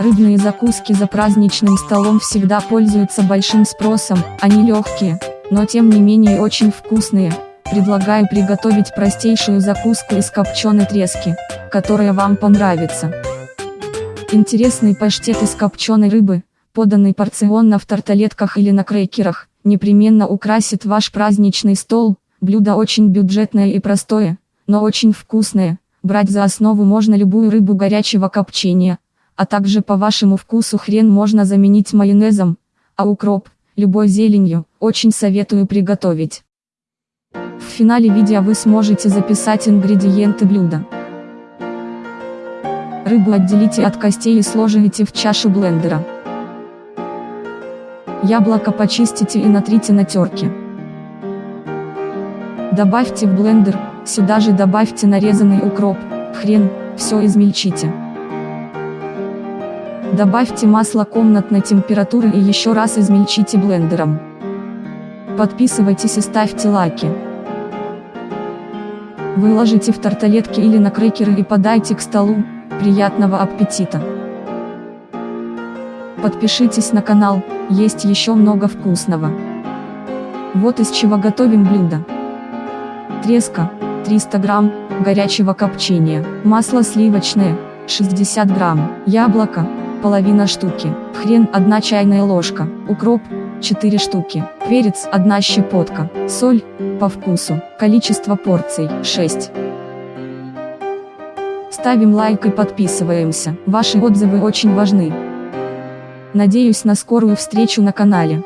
Рыбные закуски за праздничным столом всегда пользуются большим спросом, они легкие, но тем не менее очень вкусные. Предлагаю приготовить простейшую закуску из копченой трески, которая вам понравится. Интересный паштет из копченой рыбы, поданный порционно в тарталетках или на крекерах, непременно украсит ваш праздничный стол. Блюдо очень бюджетное и простое, но очень вкусное. Брать за основу можно любую рыбу горячего копчения, а также по вашему вкусу хрен можно заменить майонезом, а укроп, любой зеленью, очень советую приготовить. В финале видео вы сможете записать ингредиенты блюда. Рыбу отделите от костей и сложите в чашу блендера. Яблоко почистите и натрите на терке. Добавьте в блендер, сюда же добавьте нарезанный укроп, хрен, все измельчите. Добавьте масло комнатной температуры и еще раз измельчите блендером. Подписывайтесь и ставьте лайки. Выложите в тарталетки или на крекеры и подайте к столу. Приятного аппетита! Подпишитесь на канал, есть еще много вкусного. Вот из чего готовим блюдо. Треска, 300 грамм, горячего копчения, масло сливочное, 60 грамм, яблоко, половина штуки, хрен 1 чайная ложка, укроп 4 штуки, перец 1 щепотка, соль по вкусу, количество порций 6. Ставим лайк и подписываемся, ваши отзывы очень важны. Надеюсь на скорую встречу на канале.